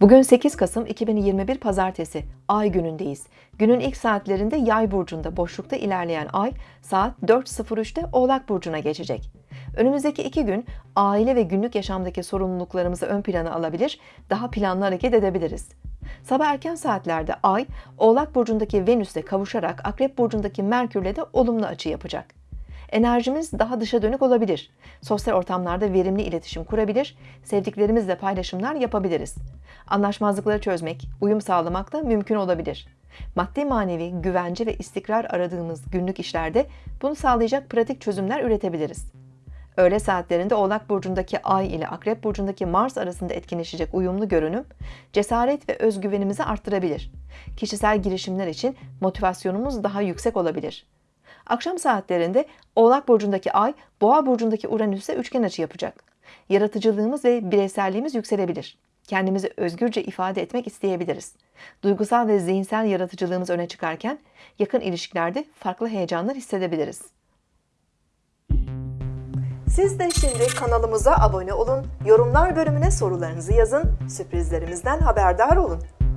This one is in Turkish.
Bugün 8 Kasım 2021 Pazartesi, Ay günündeyiz. Günün ilk saatlerinde Yay burcunda boşlukta ilerleyen Ay saat 4.03'te Oğlak burcuna geçecek. Önümüzdeki iki gün aile ve günlük yaşamdaki sorumluluklarımızı ön plana alabilir, daha planlı hareket edebiliriz. Sabah erken saatlerde Ay, Oğlak burcundaki Venüs'le kavuşarak Akrep burcundaki Merkür'le de olumlu açı yapacak. Enerjimiz daha dışa dönük olabilir. Sosyal ortamlarda verimli iletişim kurabilir, sevdiklerimizle paylaşımlar yapabiliriz. Anlaşmazlıkları çözmek, uyum sağlamak da mümkün olabilir. Maddi manevi güvence ve istikrar aradığımız günlük işlerde bunu sağlayacak pratik çözümler üretebiliriz. Öğle saatlerinde Oğlak burcundaki Ay ile Akrep burcundaki Mars arasında etkinleşecek uyumlu görünüm, cesaret ve özgüvenimizi arttırabilir. Kişisel girişimler için motivasyonumuz daha yüksek olabilir. Akşam saatlerinde Oğlak burcundaki Ay, Boğa burcundaki Uranüs'e üçgen açı yapacak. Yaratıcılığımız ve bireyselliğimiz yükselebilir. Kendimizi özgürce ifade etmek isteyebiliriz. Duygusal ve zihinsel yaratıcılığımız öne çıkarken yakın ilişkilerde farklı heyecanlar hissedebiliriz. Siz de şimdi kanalımıza abone olun, yorumlar bölümüne sorularınızı yazın, sürprizlerimizden haberdar olun.